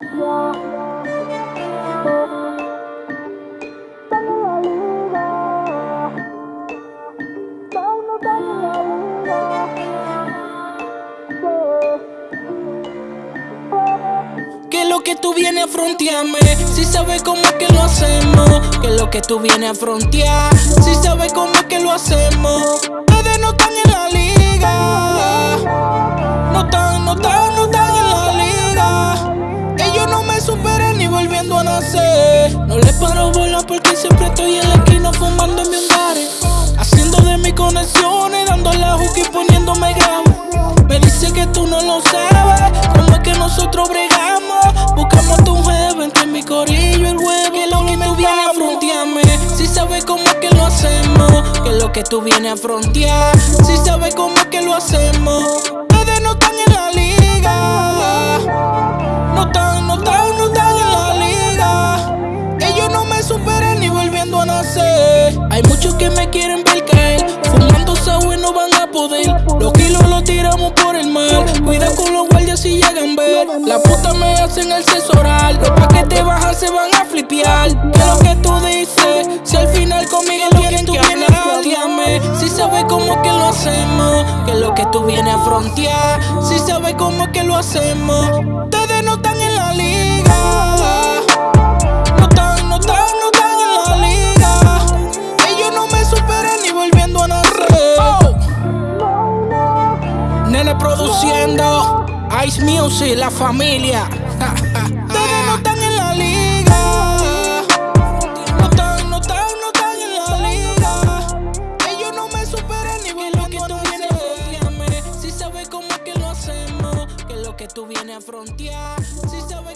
Que lo que tú vienes a frontearme, si sabes cómo es que lo hacemos. Que lo que tú vienes a frontear, si sabes cómo es que lo hacemos. Siempre estoy en la esquina fumando en mi hogar. Haciendo de mis conexiones, dando la hook y poniéndome grave. Me dice que tú no lo sabes, cómo es que nosotros bregamos. Buscamos tu huevo entre mi corillo y el huevo. Que lo que tú vienes a frontearme. Si sabes cómo es que lo hacemos. Que lo que tú vienes a frontear. Si sabes cómo es que lo hacemos. Me hacen el oral. Los pa' que te bajan se van a flipear. Que lo que tú dices, si al final conmigo quieren que a frontearme. Si sabes cómo es que lo hacemos, que lo que tú vienes a frontear. Si sabes cómo es que lo hacemos, ustedes no están en la liga. No están, no están, no están en la liga. Ellos no me superan ni volviendo a nacer. Nene produciendo. Ice Music, la familia. Todos no están en la liga. No están, no están, no están en la liga. Ellos no me superan ni ven lo que tú vienes a frontearme. Si sabes cómo es que lo hacemos, que lo que tú vienes a frontear. Si sabes